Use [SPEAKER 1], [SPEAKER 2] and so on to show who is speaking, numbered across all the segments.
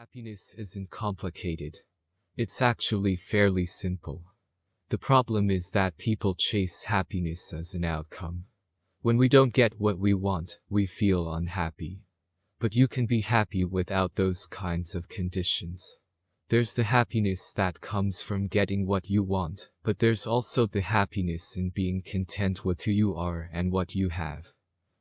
[SPEAKER 1] Happiness isn't complicated. It's actually fairly simple. The problem is that people chase happiness as an outcome. When we don't get what we want, we feel unhappy. But you can be happy without those kinds of conditions. There's the happiness that comes from getting what you want, but there's also the happiness in being content with who you are and what you have.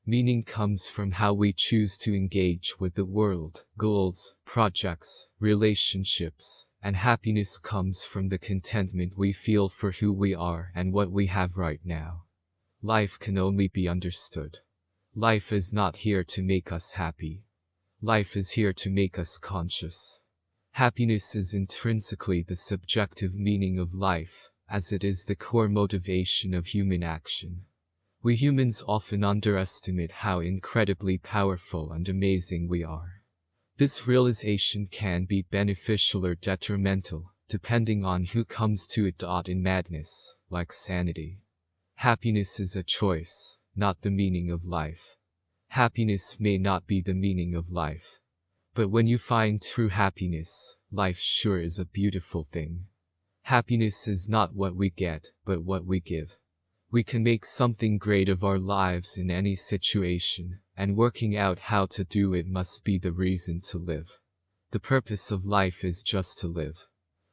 [SPEAKER 1] Meaning comes from how we choose to engage with the world, goals, projects, relationships, and happiness comes from the contentment we feel for who we are and what we have right now. Life can only be understood. Life is not here to make us happy. Life is here to make us conscious. Happiness is intrinsically the subjective meaning of life, as it is the core motivation of human action. We humans often underestimate how incredibly powerful and amazing we are. This realization can be beneficial or detrimental, depending on who comes to it. In madness, like sanity. Happiness is a choice, not the meaning of life. Happiness may not be the meaning of life. But when you find true happiness, life sure is a beautiful thing. Happiness is not what we get, but what we give. We can make something great of our lives in any situation, and working out how to do it must be the reason to live. The purpose of life is just to live.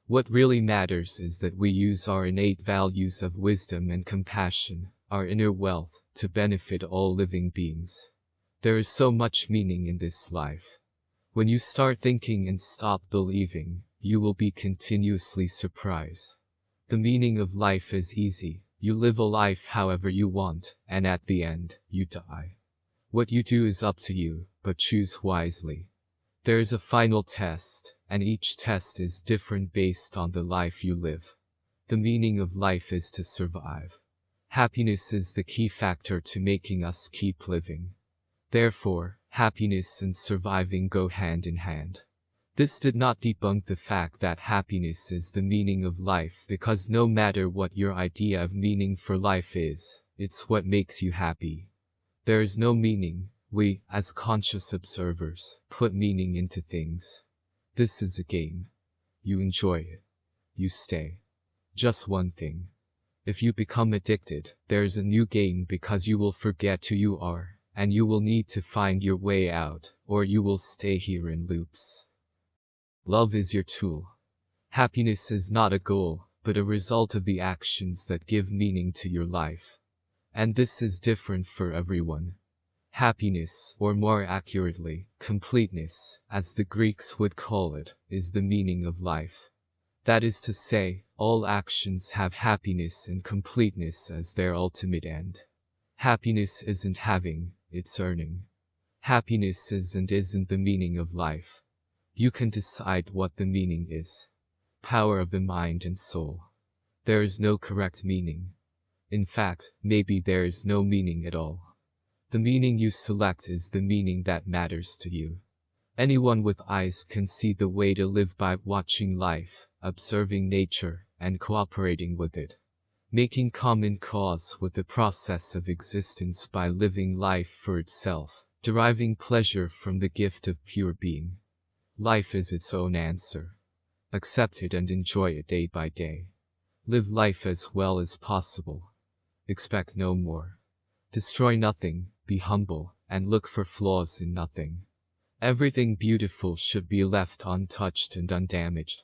[SPEAKER 1] What really matters is that we use our innate values of wisdom and compassion, our inner wealth, to benefit all living beings. There is so much meaning in this life. When you start thinking and stop believing, you will be continuously surprised. The meaning of life is easy. You live a life however you want, and at the end, you die. What you do is up to you, but choose wisely. There is a final test, and each test is different based on the life you live. The meaning of life is to survive. Happiness is the key factor to making us keep living. Therefore, happiness and surviving go hand in hand. This did not debunk the fact that happiness is the meaning of life because no matter what your idea of meaning for life is, it's what makes you happy. There is no meaning, we, as conscious observers, put meaning into things. This is a game. You enjoy it. You stay. Just one thing. If you become addicted, there's a new game because you will forget who you are and you will need to find your way out, or you will stay here in loops. Love is your tool. Happiness is not a goal, but a result of the actions that give meaning to your life. And this is different for everyone. Happiness, or more accurately, completeness, as the Greeks would call it, is the meaning of life. That is to say, all actions have happiness and completeness as their ultimate end. Happiness isn't having, it's earning. Happiness is and isn't the meaning of life. You can decide what the meaning is. Power of the mind and soul. There is no correct meaning. In fact, maybe there is no meaning at all. The meaning you select is the meaning that matters to you. Anyone with eyes can see the way to live by watching life, observing nature, and cooperating with it making common cause with the process of existence by living life for itself, deriving pleasure from the gift of pure being. Life is its own answer. Accept it and enjoy it day by day. Live life as well as possible. Expect no more. Destroy nothing, be humble, and look for flaws in nothing. Everything beautiful should be left untouched and undamaged.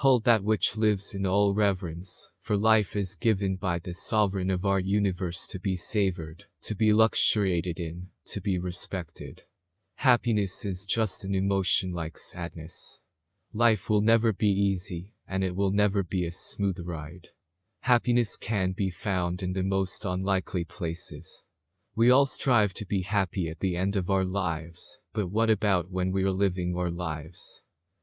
[SPEAKER 1] Hold that which lives in all reverence, for life is given by the sovereign of our universe to be savored, to be luxuriated in, to be respected. Happiness is just an emotion like sadness. Life will never be easy, and it will never be a smooth ride. Happiness can be found in the most unlikely places. We all strive to be happy at the end of our lives, but what about when we are living our lives?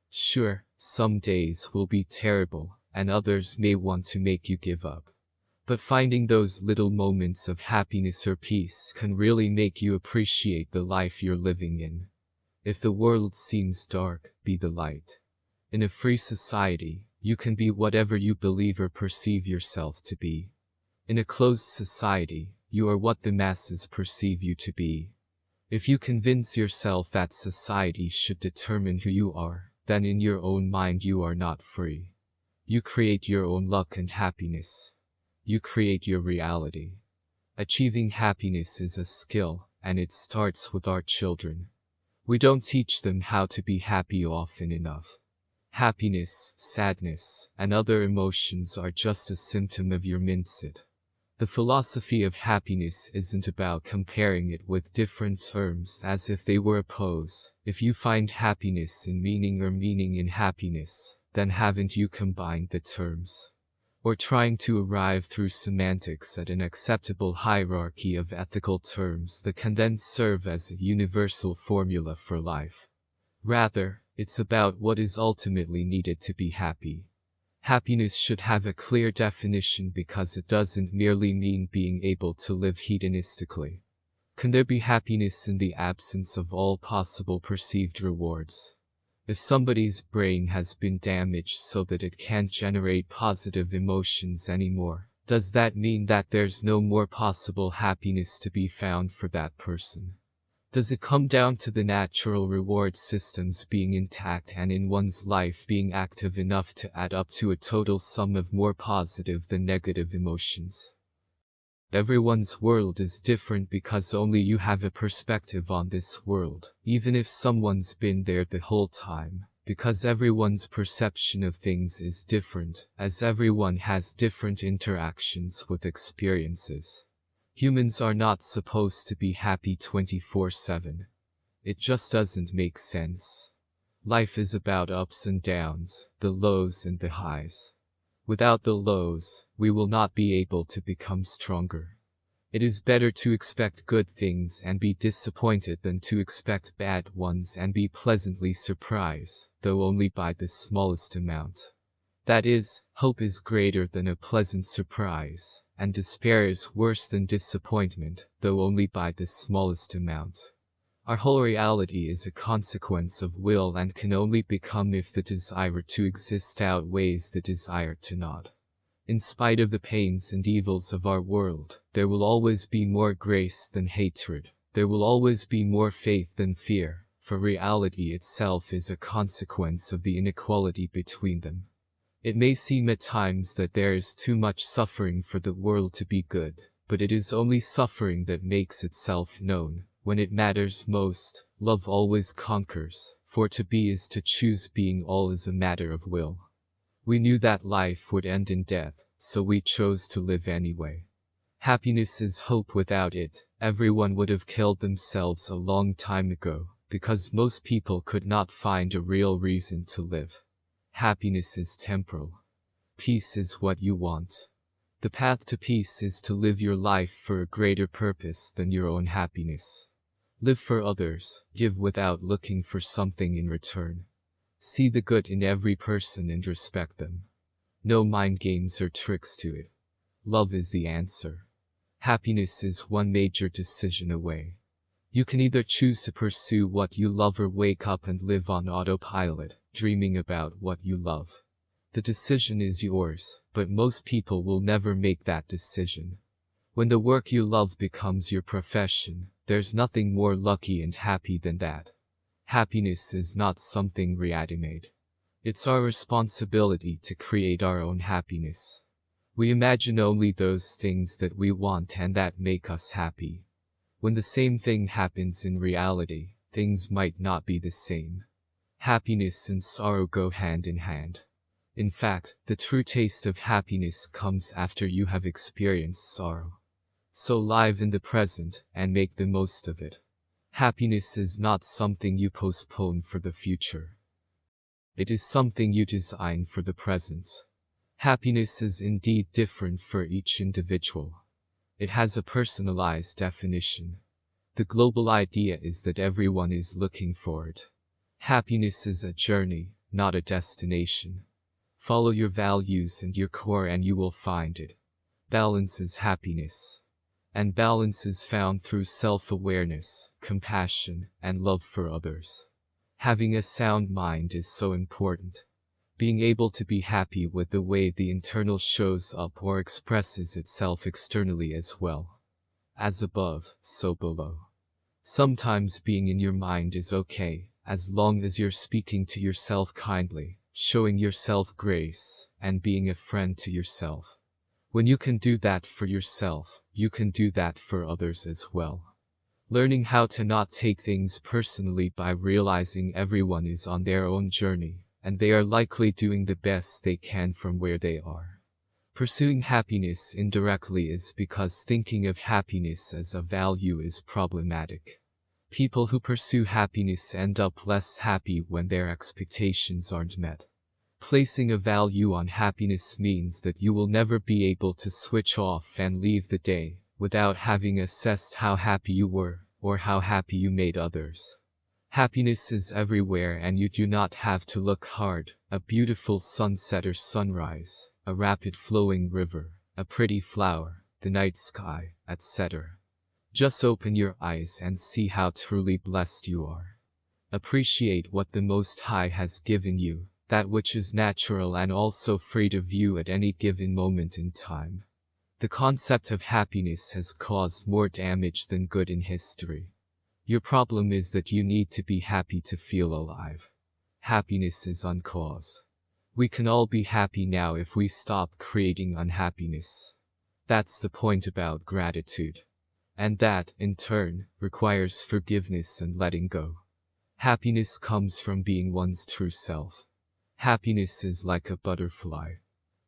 [SPEAKER 1] Sure, some days will be terrible, and others may want to make you give up. But finding those little moments of happiness or peace can really make you appreciate the life you're living in. If the world seems dark, be the light. In a free society, you can be whatever you believe or perceive yourself to be. In a closed society, you are what the masses perceive you to be. If you convince yourself that society should determine who you are, then in your own mind you are not free. You create your own luck and happiness. You create your reality. Achieving happiness is a skill, and it starts with our children. We don't teach them how to be happy often enough. Happiness, sadness, and other emotions are just a symptom of your mindset. The philosophy of happiness isn't about comparing it with different terms as if they were opposed. If you find happiness in meaning or meaning in happiness, then haven't you combined the terms? Or trying to arrive through semantics at an acceptable hierarchy of ethical terms that can then serve as a universal formula for life. Rather, it's about what is ultimately needed to be happy. Happiness should have a clear definition because it doesn't merely mean being able to live hedonistically. Can there be happiness in the absence of all possible perceived rewards? If somebody's brain has been damaged so that it can't generate positive emotions anymore, does that mean that there's no more possible happiness to be found for that person? Does it come down to the natural reward systems being intact and in one's life being active enough to add up to a total sum of more positive than negative emotions? Everyone's world is different because only you have a perspective on this world, even if someone's been there the whole time. Because everyone's perception of things is different, as everyone has different interactions with experiences. Humans are not supposed to be happy 24-7. It just doesn't make sense. Life is about ups and downs, the lows and the highs. Without the lows, we will not be able to become stronger. It is better to expect good things and be disappointed than to expect bad ones and be pleasantly surprised, though only by the smallest amount. That is, hope is greater than a pleasant surprise, and despair is worse than disappointment, though only by the smallest amount. Our whole reality is a consequence of will and can only become if the desire to exist outweighs the desire to not. In spite of the pains and evils of our world, there will always be more grace than hatred. There will always be more faith than fear, for reality itself is a consequence of the inequality between them. It may seem at times that there is too much suffering for the world to be good, but it is only suffering that makes itself known. When it matters most, love always conquers, for to be is to choose being all is a matter of will. We knew that life would end in death, so we chose to live anyway. Happiness is hope without it, everyone would have killed themselves a long time ago, because most people could not find a real reason to live. Happiness is temporal. Peace is what you want. The path to peace is to live your life for a greater purpose than your own happiness. Live for others, give without looking for something in return. See the good in every person and respect them. No mind games or tricks to it. Love is the answer. Happiness is one major decision away. You can either choose to pursue what you love or wake up and live on autopilot, dreaming about what you love. The decision is yours, but most people will never make that decision. When the work you love becomes your profession, there's nothing more lucky and happy than that. Happiness is not something ready-made. It's our responsibility to create our own happiness. We imagine only those things that we want and that make us happy. When the same thing happens in reality, things might not be the same. Happiness and sorrow go hand in hand. In fact, the true taste of happiness comes after you have experienced sorrow. So live in the present, and make the most of it. Happiness is not something you postpone for the future. It is something you design for the present. Happiness is indeed different for each individual. It has a personalized definition. The global idea is that everyone is looking for it. Happiness is a journey, not a destination. Follow your values and your core and you will find it. Balance is happiness and balance is found through self-awareness, compassion, and love for others. Having a sound mind is so important. Being able to be happy with the way the internal shows up or expresses itself externally as well. As above, so below. Sometimes being in your mind is okay, as long as you're speaking to yourself kindly, showing yourself grace, and being a friend to yourself. When you can do that for yourself, you can do that for others as well. Learning how to not take things personally by realizing everyone is on their own journey, and they are likely doing the best they can from where they are. Pursuing happiness indirectly is because thinking of happiness as a value is problematic. People who pursue happiness end up less happy when their expectations aren't met. Placing a value on happiness means that you will never be able to switch off and leave the day without having assessed how happy you were or how happy you made others. Happiness is everywhere and you do not have to look hard. A beautiful sunset or sunrise, a rapid flowing river, a pretty flower, the night sky, etc. Just open your eyes and see how truly blessed you are. Appreciate what the Most High has given you, that which is natural and also free to view at any given moment in time. The concept of happiness has caused more damage than good in history. Your problem is that you need to be happy to feel alive. Happiness is uncaused. We can all be happy now if we stop creating unhappiness. That's the point about gratitude. And that, in turn, requires forgiveness and letting go. Happiness comes from being one's true self. Happiness is like a butterfly.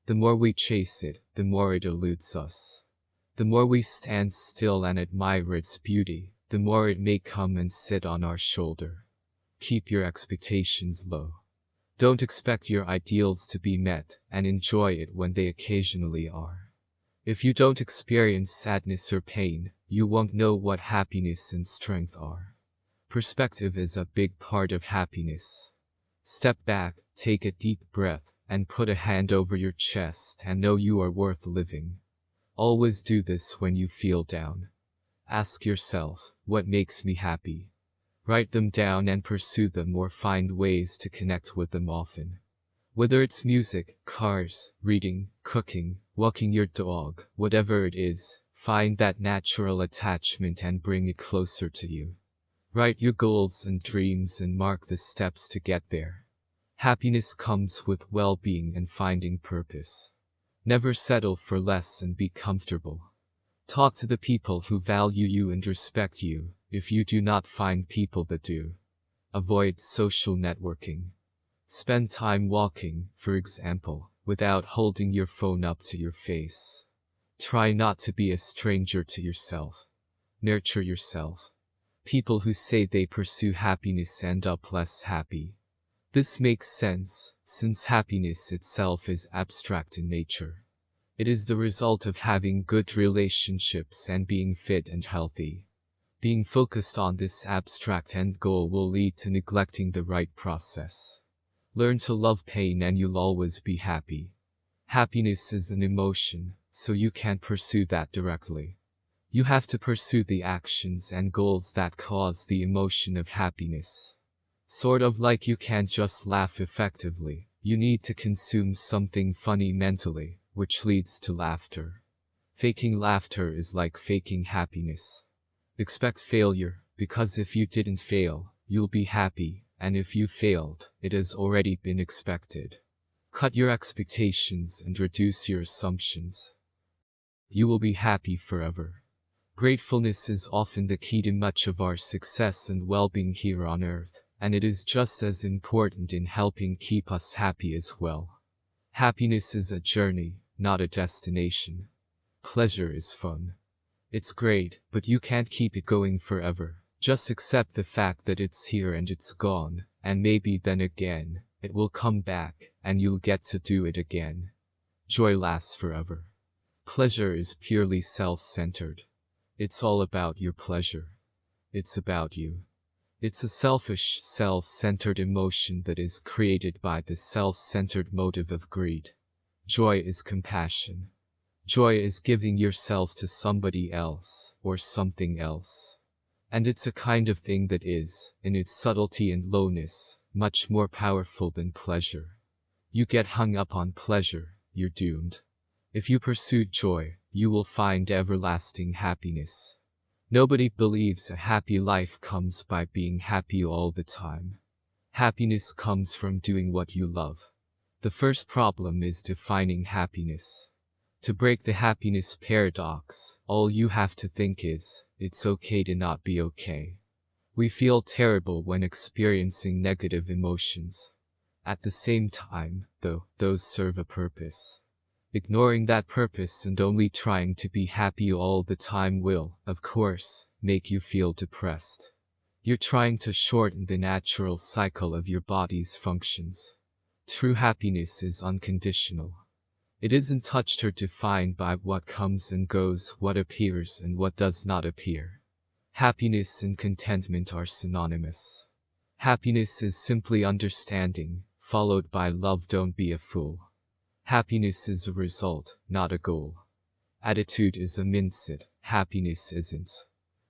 [SPEAKER 1] The more we chase it, the more it eludes us. The more we stand still and admire its beauty, the more it may come and sit on our shoulder. Keep your expectations low. Don't expect your ideals to be met, and enjoy it when they occasionally are. If you don't experience sadness or pain, you won't know what happiness and strength are. Perspective is a big part of happiness. Step back, take a deep breath, and put a hand over your chest and know you are worth living. Always do this when you feel down. Ask yourself, what makes me happy? Write them down and pursue them or find ways to connect with them often. Whether it's music, cars, reading, cooking, walking your dog, whatever it is, find that natural attachment and bring it closer to you. Write your goals and dreams and mark the steps to get there. Happiness comes with well-being and finding purpose. Never settle for less and be comfortable. Talk to the people who value you and respect you, if you do not find people that do. Avoid social networking. Spend time walking, for example, without holding your phone up to your face. Try not to be a stranger to yourself. Nurture yourself. People who say they pursue happiness end up less happy. This makes sense, since happiness itself is abstract in nature. It is the result of having good relationships and being fit and healthy. Being focused on this abstract end goal will lead to neglecting the right process. Learn to love pain and you'll always be happy. Happiness is an emotion, so you can't pursue that directly. You have to pursue the actions and goals that cause the emotion of happiness. Sort of like you can't just laugh effectively, you need to consume something funny mentally, which leads to laughter. Faking laughter is like faking happiness. Expect failure, because if you didn't fail, you'll be happy, and if you failed, it has already been expected. Cut your expectations and reduce your assumptions. You will be happy forever. Gratefulness is often the key to much of our success and well-being here on earth and it is just as important in helping keep us happy as well. Happiness is a journey, not a destination. Pleasure is fun. It's great, but you can't keep it going forever. Just accept the fact that it's here and it's gone, and maybe then again, it will come back, and you'll get to do it again. Joy lasts forever. Pleasure is purely self-centered. It's all about your pleasure. It's about you. It's a selfish, self-centered emotion that is created by the self-centered motive of greed. Joy is compassion. Joy is giving yourself to somebody else, or something else. And it's a kind of thing that is, in its subtlety and lowness, much more powerful than pleasure. You get hung up on pleasure, you're doomed. If you pursue joy, you will find everlasting happiness. Nobody believes a happy life comes by being happy all the time. Happiness comes from doing what you love. The first problem is defining happiness. To break the happiness paradox, all you have to think is, it's okay to not be okay. We feel terrible when experiencing negative emotions. At the same time, though, those serve a purpose. Ignoring that purpose and only trying to be happy all the time will, of course, make you feel depressed. You're trying to shorten the natural cycle of your body's functions. True happiness is unconditional. It isn't touched or defined by what comes and goes, what appears and what does not appear. Happiness and contentment are synonymous. Happiness is simply understanding, followed by love don't be a fool. Happiness is a result, not a goal. Attitude is a mindset, happiness isn't.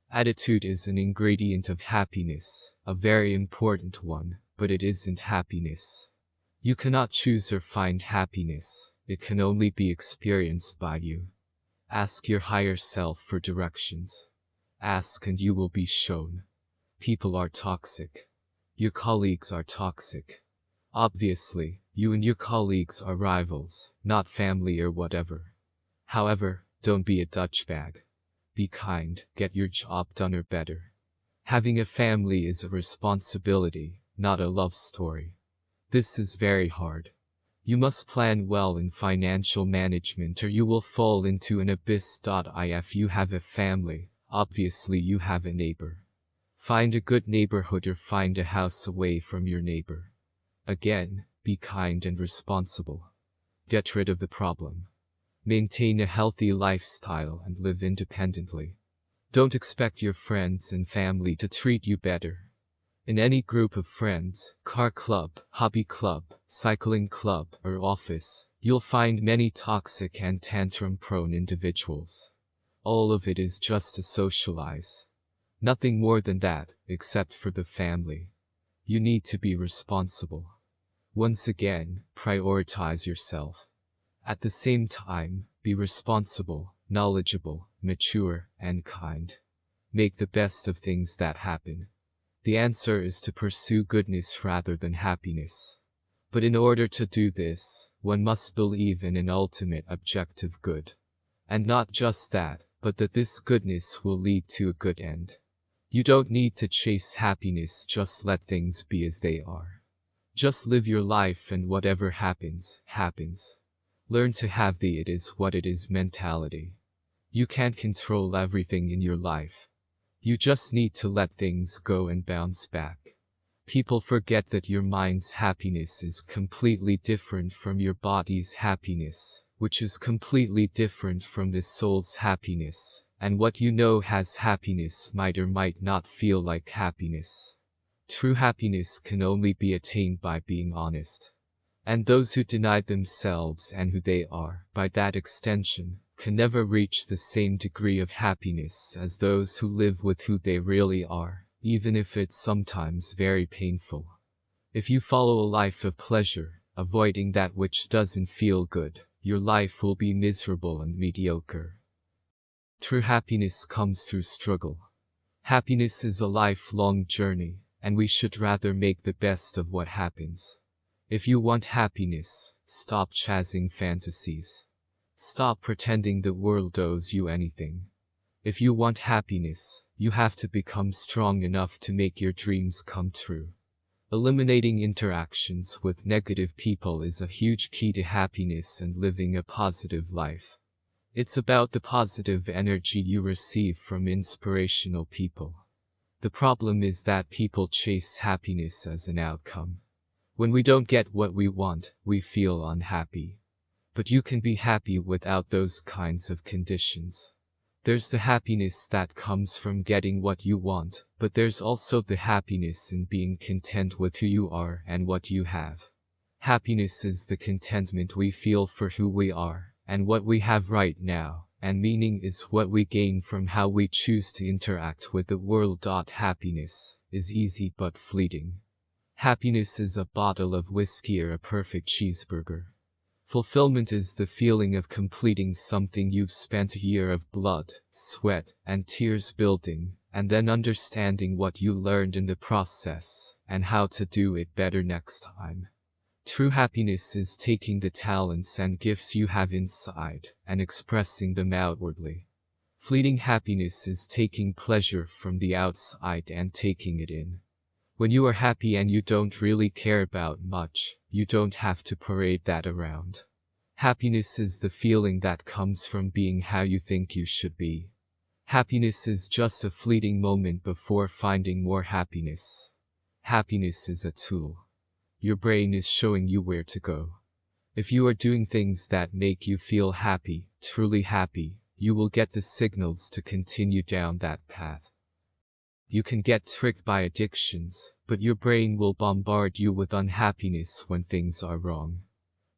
[SPEAKER 1] Attitude is an ingredient of happiness, a very important one, but it isn't happiness. You cannot choose or find happiness, it can only be experienced by you. Ask your higher self for directions. Ask and you will be shown. People are toxic. Your colleagues are toxic. Obviously, you and your colleagues are rivals, not family or whatever. However, don't be a Dutch bag. Be kind, get your job done or better. Having a family is a responsibility, not a love story. This is very hard. You must plan well in financial management or you will fall into an abyss. If you have a family, obviously you have a neighbor. Find a good neighborhood or find a house away from your neighbor. Again, be kind and responsible. Get rid of the problem. Maintain a healthy lifestyle and live independently. Don't expect your friends and family to treat you better. In any group of friends, car club, hobby club, cycling club, or office, you'll find many toxic and tantrum-prone individuals. All of it is just to socialize. Nothing more than that, except for the family. You need to be responsible. Once again, prioritize yourself. At the same time, be responsible, knowledgeable, mature, and kind. Make the best of things that happen. The answer is to pursue goodness rather than happiness. But in order to do this, one must believe in an ultimate objective good. And not just that, but that this goodness will lead to a good end. You don't need to chase happiness, just let things be as they are. Just live your life and whatever happens, happens. Learn to have the it is what it is mentality. You can't control everything in your life. You just need to let things go and bounce back. People forget that your mind's happiness is completely different from your body's happiness, which is completely different from the soul's happiness, and what you know has happiness might or might not feel like happiness. True happiness can only be attained by being honest. And those who deny themselves and who they are, by that extension, can never reach the same degree of happiness as those who live with who they really are, even if it's sometimes very painful. If you follow a life of pleasure, avoiding that which doesn't feel good, your life will be miserable and mediocre. True happiness comes through struggle. Happiness is a lifelong journey, and we should rather make the best of what happens. If you want happiness, stop chasing fantasies. Stop pretending the world owes you anything. If you want happiness, you have to become strong enough to make your dreams come true. Eliminating interactions with negative people is a huge key to happiness and living a positive life. It's about the positive energy you receive from inspirational people. The problem is that people chase happiness as an outcome. When we don't get what we want, we feel unhappy. But you can be happy without those kinds of conditions. There's the happiness that comes from getting what you want, but there's also the happiness in being content with who you are and what you have. Happiness is the contentment we feel for who we are and what we have right now and meaning is what we gain from how we choose to interact with the world. Happiness is easy but fleeting. Happiness is a bottle of whiskey or a perfect cheeseburger. Fulfillment is the feeling of completing something you've spent a year of blood, sweat, and tears building, and then understanding what you learned in the process, and how to do it better next time. True happiness is taking the talents and gifts you have inside, and expressing them outwardly. Fleeting happiness is taking pleasure from the outside and taking it in. When you are happy and you don't really care about much, you don't have to parade that around. Happiness is the feeling that comes from being how you think you should be. Happiness is just a fleeting moment before finding more happiness. Happiness is a tool. Your brain is showing you where to go. If you are doing things that make you feel happy, truly happy, you will get the signals to continue down that path. You can get tricked by addictions, but your brain will bombard you with unhappiness when things are wrong.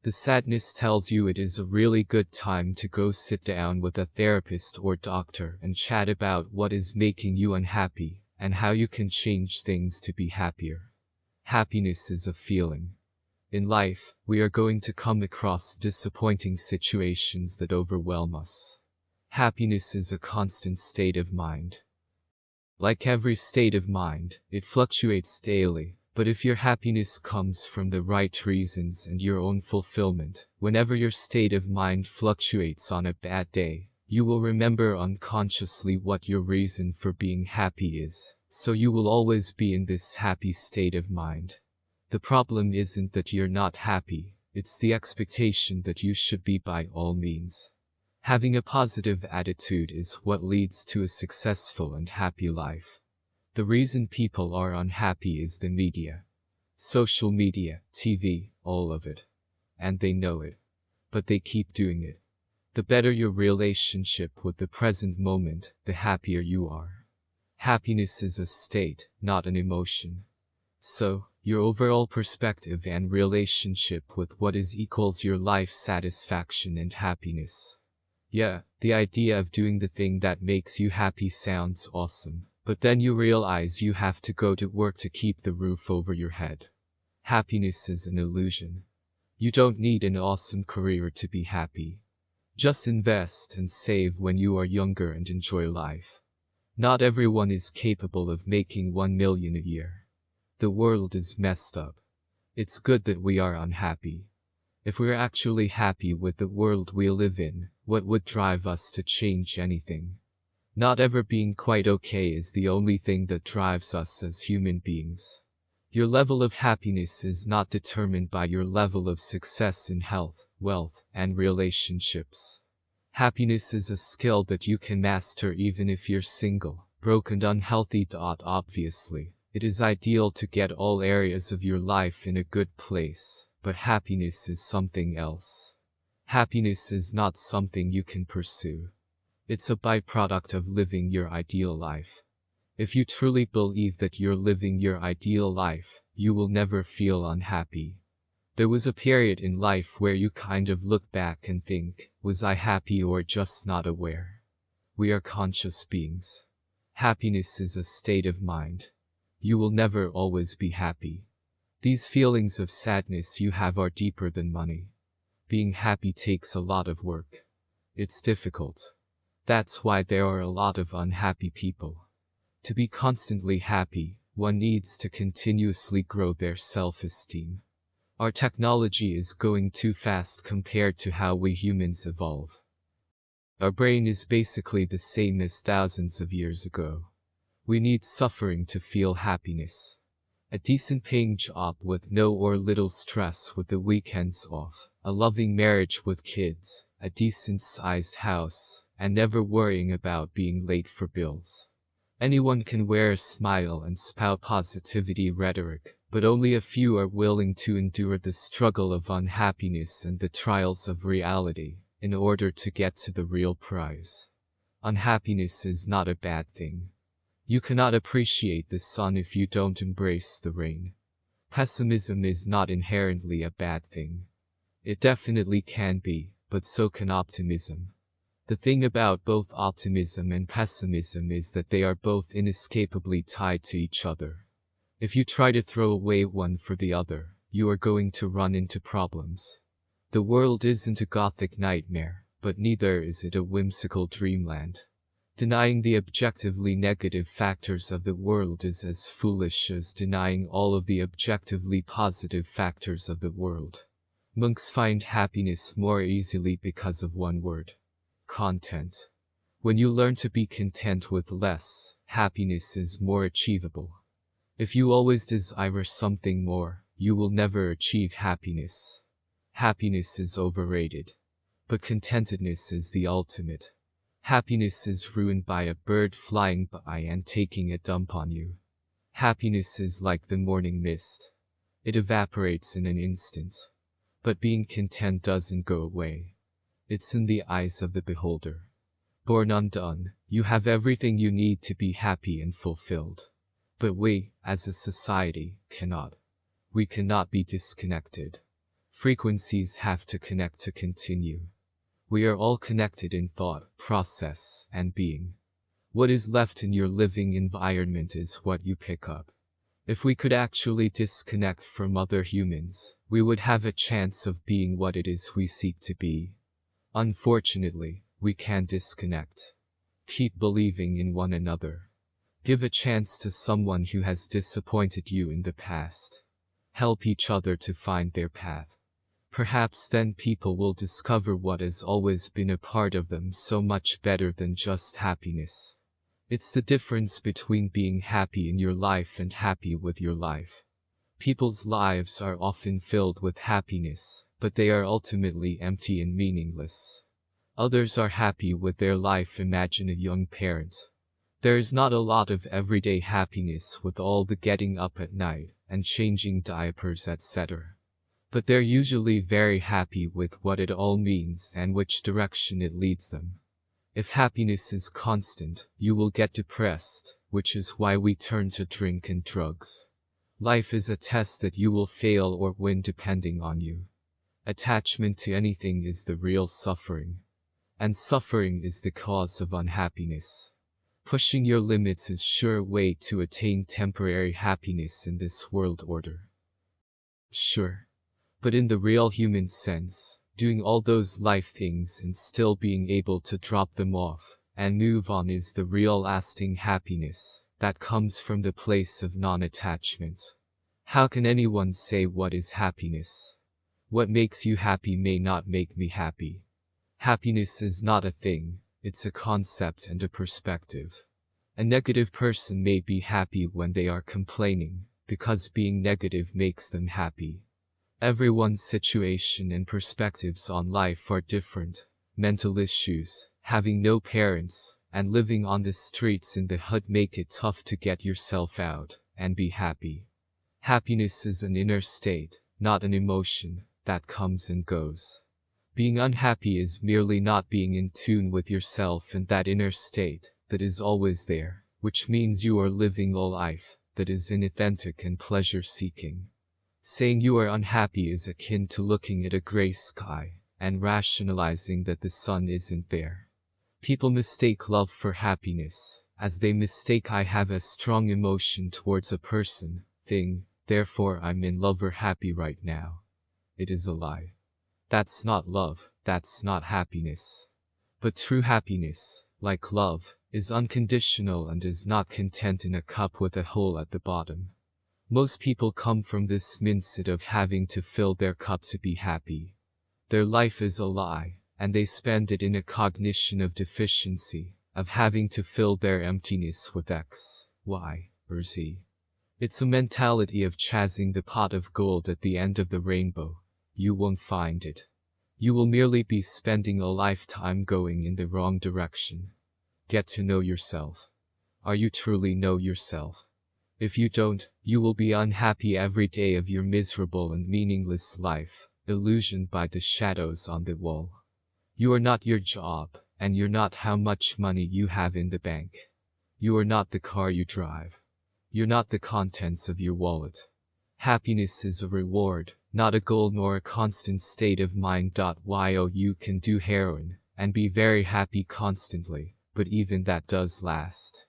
[SPEAKER 1] The sadness tells you it is a really good time to go sit down with a therapist or doctor and chat about what is making you unhappy and how you can change things to be happier. Happiness is a feeling. In life, we are going to come across disappointing situations that overwhelm us. Happiness is a constant state of mind. Like every state of mind, it fluctuates daily, but if your happiness comes from the right reasons and your own fulfillment, whenever your state of mind fluctuates on a bad day, you will remember unconsciously what your reason for being happy is, so you will always be in this happy state of mind. The problem isn't that you're not happy, it's the expectation that you should be by all means. Having a positive attitude is what leads to a successful and happy life. The reason people are unhappy is the media. Social media, TV, all of it. And they know it. But they keep doing it. The better your relationship with the present moment, the happier you are. Happiness is a state, not an emotion. So, your overall perspective and relationship with what is equals your life satisfaction and happiness. Yeah, the idea of doing the thing that makes you happy sounds awesome, but then you realize you have to go to work to keep the roof over your head. Happiness is an illusion. You don't need an awesome career to be happy. Just invest and save when you are younger and enjoy life. Not everyone is capable of making 1 million a year. The world is messed up. It's good that we are unhappy. If we're actually happy with the world we live in, what would drive us to change anything? Not ever being quite okay is the only thing that drives us as human beings. Your level of happiness is not determined by your level of success in health, wealth, and relationships. Happiness is a skill that you can master even if you're single, broke and unhealthy. Obviously, it is ideal to get all areas of your life in a good place but happiness is something else. Happiness is not something you can pursue. It's a byproduct of living your ideal life. If you truly believe that you're living your ideal life, you will never feel unhappy. There was a period in life where you kind of look back and think, was I happy or just not aware? We are conscious beings. Happiness is a state of mind. You will never always be happy. These feelings of sadness you have are deeper than money. Being happy takes a lot of work. It's difficult. That's why there are a lot of unhappy people. To be constantly happy, one needs to continuously grow their self-esteem. Our technology is going too fast compared to how we humans evolve. Our brain is basically the same as thousands of years ago. We need suffering to feel happiness. A decent paying job with no or little stress with the weekends off, a loving marriage with kids, a decent sized house, and never worrying about being late for bills. Anyone can wear a smile and spout positivity rhetoric, but only a few are willing to endure the struggle of unhappiness and the trials of reality, in order to get to the real prize. Unhappiness is not a bad thing. You cannot appreciate the sun if you don't embrace the rain. Pessimism is not inherently a bad thing. It definitely can be, but so can optimism. The thing about both optimism and pessimism is that they are both inescapably tied to each other. If you try to throw away one for the other, you are going to run into problems. The world isn't a gothic nightmare, but neither is it a whimsical dreamland. Denying the objectively negative factors of the world is as foolish as denying all of the objectively positive factors of the world. Monks find happiness more easily because of one word. Content. When you learn to be content with less, happiness is more achievable. If you always desire something more, you will never achieve happiness. Happiness is overrated. But contentedness is the ultimate. Happiness is ruined by a bird flying by and taking a dump on you. Happiness is like the morning mist. It evaporates in an instant. But being content doesn't go away. It's in the eyes of the beholder. Born undone, you have everything you need to be happy and fulfilled. But we, as a society, cannot. We cannot be disconnected. Frequencies have to connect to continue. We are all connected in thought, process, and being. What is left in your living environment is what you pick up. If we could actually disconnect from other humans, we would have a chance of being what it is we seek to be. Unfortunately, we can't disconnect. Keep believing in one another. Give a chance to someone who has disappointed you in the past. Help each other to find their path. Perhaps then people will discover what has always been a part of them so much better than just happiness. It's the difference between being happy in your life and happy with your life. People's lives are often filled with happiness, but they are ultimately empty and meaningless. Others are happy with their life imagine a young parent. There is not a lot of everyday happiness with all the getting up at night and changing diapers etc. But they're usually very happy with what it all means and which direction it leads them. If happiness is constant, you will get depressed, which is why we turn to drink and drugs. Life is a test that you will fail or win depending on you. Attachment to anything is the real suffering. And suffering is the cause of unhappiness. Pushing your limits is sure way to attain temporary happiness in this world order. Sure. But in the real human sense, doing all those life things and still being able to drop them off and move on is the real lasting happiness that comes from the place of non-attachment. How can anyone say what is happiness? What makes you happy may not make me happy. Happiness is not a thing, it's a concept and a perspective. A negative person may be happy when they are complaining, because being negative makes them happy. Everyone's situation and perspectives on life are different. Mental issues, having no parents, and living on the streets in the hood make it tough to get yourself out and be happy. Happiness is an inner state, not an emotion, that comes and goes. Being unhappy is merely not being in tune with yourself and that inner state that is always there, which means you are living a life that is inauthentic and pleasure-seeking. Saying you are unhappy is akin to looking at a gray sky and rationalizing that the sun isn't there. People mistake love for happiness, as they mistake I have a strong emotion towards a person, thing, therefore I'm in love or happy right now. It is a lie. That's not love, that's not happiness. But true happiness, like love, is unconditional and is not content in a cup with a hole at the bottom. Most people come from this mindset of having to fill their cup to be happy. Their life is a lie, and they spend it in a cognition of deficiency, of having to fill their emptiness with X, Y, or Z. It's a mentality of chasing the pot of gold at the end of the rainbow. You won't find it. You will merely be spending a lifetime going in the wrong direction. Get to know yourself. Are you truly know yourself? If you don't, you will be unhappy every day of your miserable and meaningless life, illusioned by the shadows on the wall. You are not your job, and you're not how much money you have in the bank. You are not the car you drive. You're not the contents of your wallet. Happiness is a reward, not a goal nor a constant state of mind. Yo, you can do heroin, and be very happy constantly, but even that does last.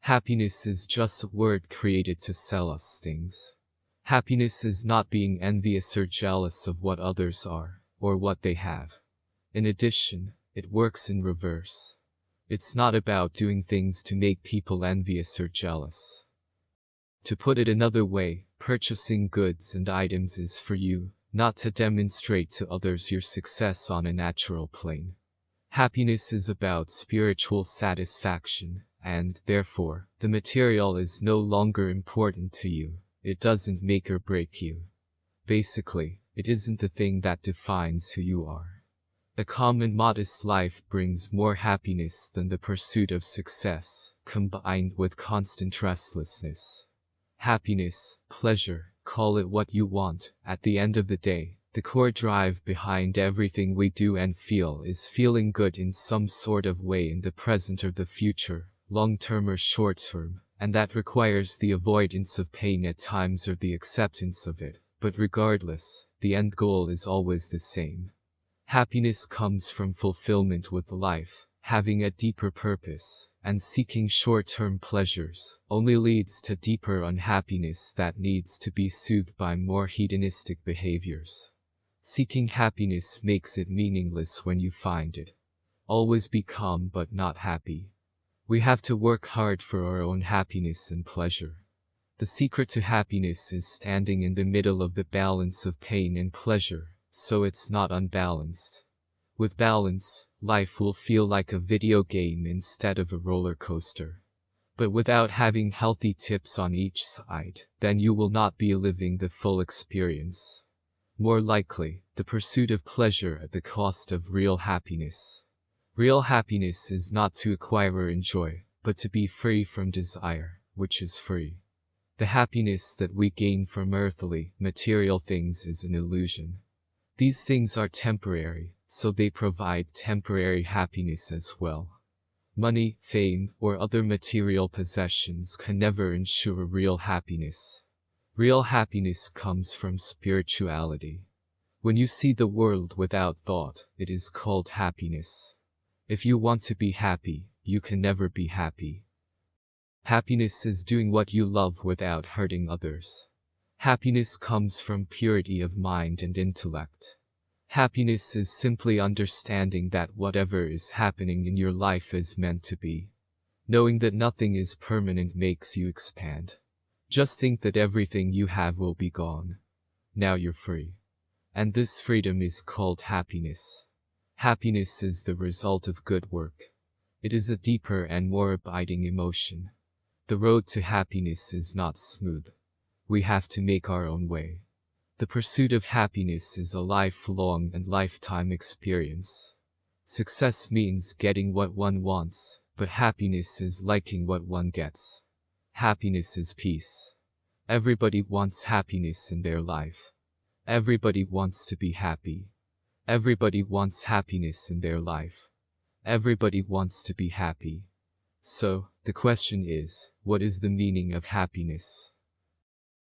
[SPEAKER 1] Happiness is just a word created to sell us things. Happiness is not being envious or jealous of what others are, or what they have. In addition, it works in reverse. It's not about doing things to make people envious or jealous. To put it another way, purchasing goods and items is for you, not to demonstrate to others your success on a natural plane. Happiness is about spiritual satisfaction, and, therefore, the material is no longer important to you. It doesn't make or break you. Basically, it isn't the thing that defines who you are. A calm and modest life brings more happiness than the pursuit of success, combined with constant restlessness. Happiness, pleasure, call it what you want, at the end of the day, the core drive behind everything we do and feel is feeling good in some sort of way in the present or the future, long-term or short-term, and that requires the avoidance of pain at times or the acceptance of it, but regardless, the end goal is always the same. Happiness comes from fulfillment with life, having a deeper purpose, and seeking short-term pleasures only leads to deeper unhappiness that needs to be soothed by more hedonistic behaviors. Seeking happiness makes it meaningless when you find it. Always be calm but not happy. We have to work hard for our own happiness and pleasure. The secret to happiness is standing in the middle of the balance of pain and pleasure, so it's not unbalanced. With balance, life will feel like a video game instead of a roller coaster. But without having healthy tips on each side, then you will not be living the full experience. More likely, the pursuit of pleasure at the cost of real happiness. Real happiness is not to acquire or enjoy, but to be free from desire, which is free. The happiness that we gain from earthly, material things is an illusion. These things are temporary, so they provide temporary happiness as well. Money, fame, or other material possessions can never ensure real happiness. Real happiness comes from spirituality. When you see the world without thought, it is called happiness. If you want to be happy, you can never be happy. Happiness is doing what you love without hurting others. Happiness comes from purity of mind and intellect. Happiness is simply understanding that whatever is happening in your life is meant to be. Knowing that nothing is permanent makes you expand. Just think that everything you have will be gone. Now you're free. And this freedom is called happiness. Happiness is the result of good work. It is a deeper and more abiding emotion. The road to happiness is not smooth. We have to make our own way. The pursuit of happiness is a lifelong and lifetime experience. Success means getting what one wants, but happiness is liking what one gets. Happiness is peace. Everybody wants happiness in their life. Everybody wants to be happy. Everybody wants happiness in their life. Everybody wants to be happy. So, the question is, what is the meaning of happiness?